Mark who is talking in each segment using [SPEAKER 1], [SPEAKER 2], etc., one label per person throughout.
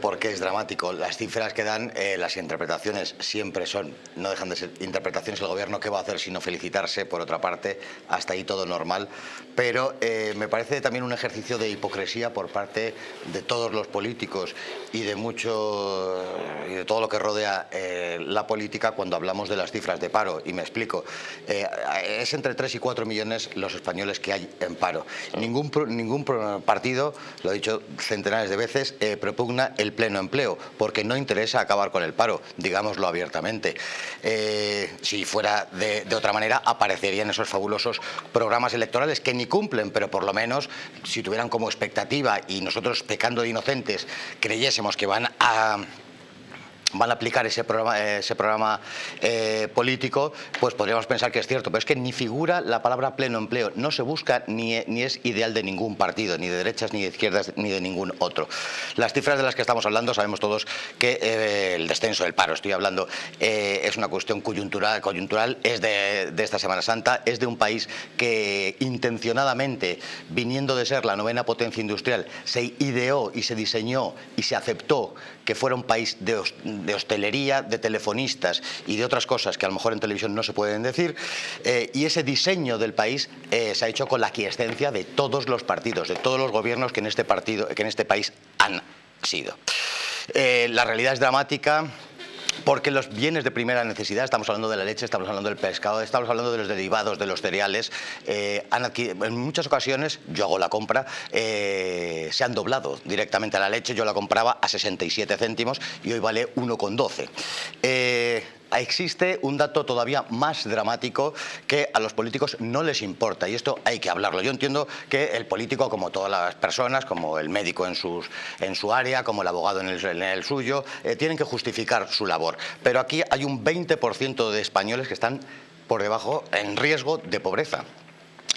[SPEAKER 1] por qué es dramático. Las cifras que dan, eh, las interpretaciones siempre son, no dejan de ser interpretaciones. El gobierno, ¿qué va a hacer sino felicitarse? Por otra parte, hasta ahí todo normal. Pero eh, me parece también un ejercicio de hipocresía por parte de todos los políticos y de mucho y de todo lo que rodea eh, la política cuando hablamos de las cifras de paro. Y me explico. es entre 3 y 4 millones los españoles que hay en paro. Ningún, ningún partido, lo he dicho centenares de veces, propugna el pleno empleo, porque no interesa acabar con el paro, digámoslo abiertamente. Eh, si fuera de, otra manera, aparecerían esos fabulosos programas electorales que ni cumplen, pero por lo menos, si tuvieran como expectativa y nosotros, pecando de inocentes, creyésemos que van a van a aplicar ese programa, ese programa eh, político, pues podríamos pensar que es cierto, pero es que ni figura la palabra pleno empleo, no se busca ni, ni es ideal de ningún partido, ni de derechas, ni de izquierdas, ni de ningún otro. Las cifras de las que estamos hablando sabemos todos que eh, el descenso del paro, estoy hablando, eh, es una cuestión coyuntural, coyuntural es de, de esta Semana Santa, es de un país que intencionadamente, viniendo de ser la novena potencia industrial, se ideó y se diseñó y se aceptó que fuera un país de de hostelería, de telefonistas y de otras cosas que a lo mejor en televisión no se pueden decir. Eh, y ese diseño del país eh, se ha hecho con la aquiescencia de todos los partidos, de todos los gobiernos que en este, partido, que en este país han sido. Eh, la realidad es dramática, porque los bienes de primera necesidad, estamos hablando de la leche, estamos hablando del pescado, estamos hablando de los derivados de los cereales, eh, en muchas ocasiones, yo hago la compra, eh, se han doblado directamente a la leche, yo la compraba a 67 céntimos y hoy vale 1,12 existe un dato todavía más dramático que a los políticos no les importa y esto hay que hablarlo. Yo entiendo que el político, como todas las personas, como el médico en, en su área, como el abogado en el, suyo, eh, tienen que justificar su labor. Pero aquí hay un 20% de españoles que están por debajo en riesgo de pobreza.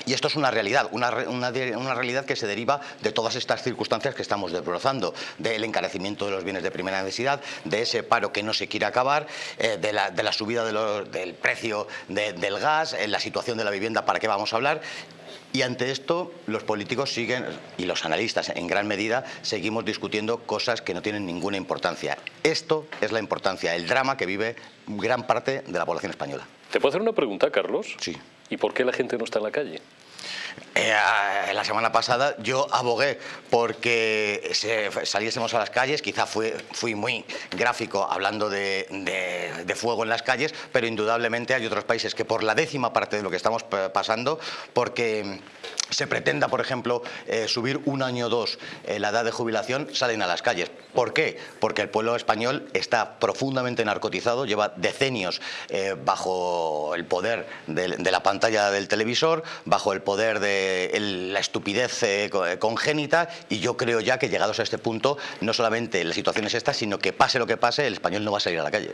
[SPEAKER 1] Y esto es una realidad, una, realidad que se deriva de todas estas circunstancias que estamos desbrozando, del encarecimiento de los bienes de primera necesidad, de ese paro que no se quiere acabar, eh, de, la, subida del precio del gas, en la situación de la vivienda, ¿para qué vamos a hablar? Y ante esto los políticos siguen, y los analistas en gran medida, seguimos discutiendo cosas que no tienen ninguna importancia. Esto es la importancia, el drama que vive gran parte de la población española.
[SPEAKER 2] ¿Te puedo hacer una pregunta, Carlos?
[SPEAKER 1] Sí.
[SPEAKER 2] ¿Y por qué la gente no está en la calle?
[SPEAKER 1] Eh, la semana pasada yo abogué porque saliésemos a las calles, quizá fui, muy gráfico hablando de, fuego en las calles, pero indudablemente hay otros países que por la décima parte de lo que estamos pasando, porque se pretenda, por ejemplo, eh, subir un año o dos eh, la edad de jubilación, salen a las calles. ¿Por qué? Porque el pueblo español está profundamente narcotizado, lleva decenios eh, bajo el poder de, la pantalla del televisor, bajo el poder de la estupidez congénita y yo creo ya que llegados a este punto, no solamente la situación es esta, sino que pase lo que pase, el español no va a salir a la calle.